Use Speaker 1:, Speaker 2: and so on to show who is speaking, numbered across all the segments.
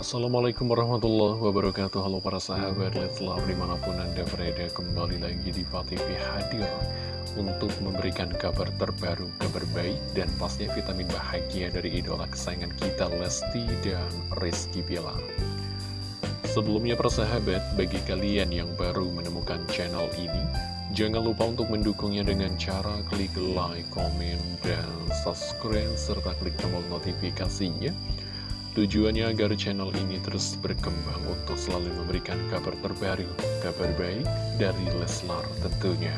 Speaker 1: Assalamualaikum warahmatullahi wabarakatuh. Halo para sahabat Leslar di mana pun anda berada kembali lagi di TV hadir Untuk memberikan kabar terbaru, kabar baik dan pastinya vitamin bahagia dari idola kesayangan kita Lesti dan Rizky Bilar. Sebelumnya para sahabat, bagi kalian yang baru menemukan channel ini Jangan lupa untuk mendukungnya dengan cara klik like, komen, dan subscribe serta klik tombol notifikasinya Tujuannya agar channel ini terus berkembang untuk selalu memberikan kabar terbaru, kabar baik dari Leslar tentunya.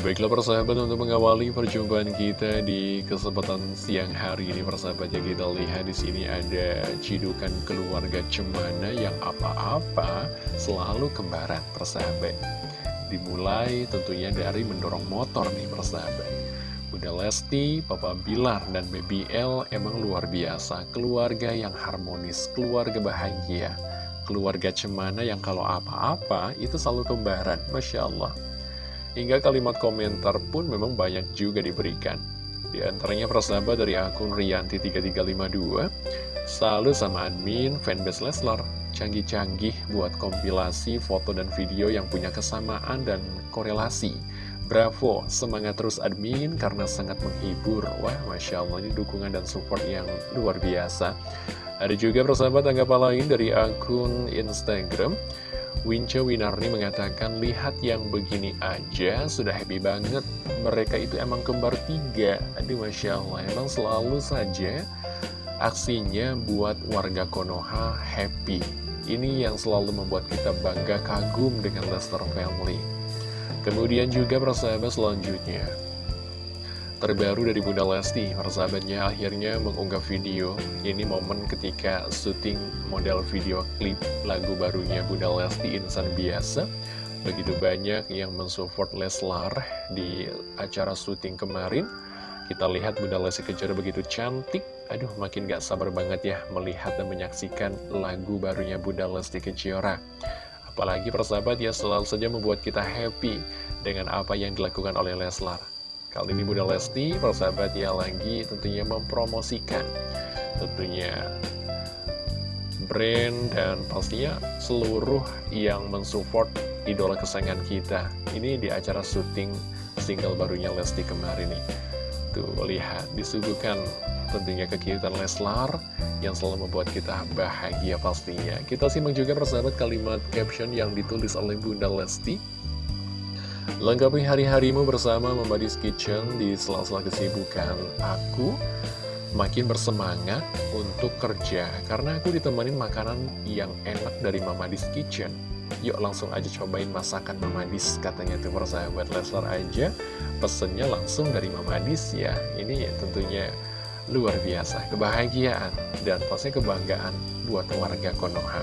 Speaker 1: Baiklah persahabat untuk mengawali perjumpaan kita di kesempatan siang hari ini persahabat ya kita lihat di sini ada cidukan keluarga cemana yang apa-apa selalu kembaran persahabat. Dimulai tentunya dari mendorong motor nih persahabat. Bunda Lesti, Papa Bilar, dan Baby L emang luar biasa. Keluarga yang harmonis, keluarga bahagia. Keluarga cemana yang kalau apa-apa itu selalu kembaran. Masya Allah. Hingga kalimat komentar pun memang banyak juga diberikan. Di antaranya persahabat dari akun Rianti3352, selalu sama admin fanbase Leslar, canggih-canggih buat kompilasi foto dan video yang punya kesamaan dan korelasi. Bravo, semangat terus admin karena sangat menghibur. Wah, Masya Allah, ini dukungan dan support yang luar biasa. Ada juga persahabat tanggapan lain dari akun Instagram. Winca Winarni mengatakan, lihat yang begini aja, sudah happy banget. Mereka itu emang kembar tiga. Aduh, Masya Allah, emang selalu saja aksinya buat warga Konoha happy. Ini yang selalu membuat kita bangga kagum dengan Lester Family. Kemudian juga persahabat selanjutnya. Terbaru dari Bunda Lesti, persahabatnya akhirnya mengunggah video. Ini momen ketika syuting model video klip lagu barunya Bunda Lesti Insan Biasa. Begitu banyak yang mensupport Leslar di acara syuting kemarin. Kita lihat Bunda Lesti Kejora begitu cantik. Aduh makin gak sabar banget ya melihat dan menyaksikan lagu barunya Bunda Lesti Kejora Apalagi persahabat ya selalu saja membuat kita happy dengan apa yang dilakukan oleh Leslar. Kali ini Bunda Lesti, persahabat ya lagi tentunya mempromosikan tentunya brand dan pastinya seluruh yang mensupport idola kesayangan kita. Ini di acara syuting single barunya Lesti kemarin nih. Tuh, lihat, disuguhkan tentunya kegiatan Leslar yang selalu membuat kita bahagia pastinya. Kita simak juga persahabat kalimat caption yang ditulis oleh Bunda Lesti. Lengkapi hari-harimu bersama Mamadis Kitchen di sela-sela kesibukan aku makin bersemangat untuk kerja karena aku ditemani makanan yang enak dari Mamadis Kitchen. Yuk langsung aja cobain masakan Mamadis katanya tuh persahabat Leslar aja pesennya langsung dari Mamadis ya. Ini tentunya luar biasa, kebahagiaan dan pastinya kebanggaan buat warga Konoha.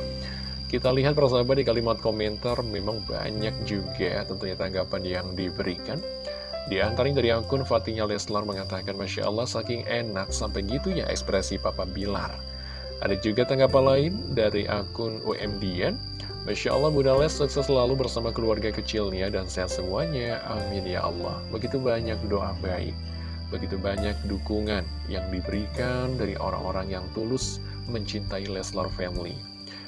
Speaker 1: Kita lihat persahabat di kalimat komentar memang banyak juga tentunya tanggapan yang diberikan. Di antaranya dari akun Fatinya Leslar mengatakan Masya Allah saking enak sampai gitu ya ekspresi Papa Bilar. Ada juga tanggapan lain dari akun UMDN. Masya Allah Bunda Les sukses selalu bersama keluarga kecilnya dan sehat semuanya. Amin ya Allah. Begitu banyak doa baik. Begitu banyak dukungan yang diberikan dari orang-orang yang tulus mencintai Leslar Family.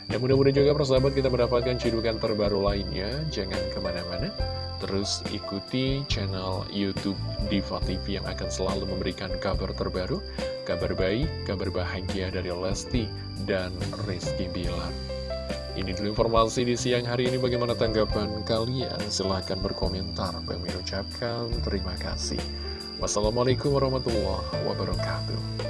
Speaker 1: Dan mudah-mudahan juga persahabat kita mendapatkan cidukan terbaru lainnya. Jangan ke mana-mana. Terus ikuti channel Youtube Diva TV yang akan selalu memberikan kabar terbaru, kabar baik, kabar bahagia dari Lesti dan Rizky Bilar. Ini dulu informasi di siang hari ini. Bagaimana tanggapan kalian? Silahkan berkomentar. Kami ucapkan terima kasih. Wassalamualaikum warahmatullahi wabarakatuh.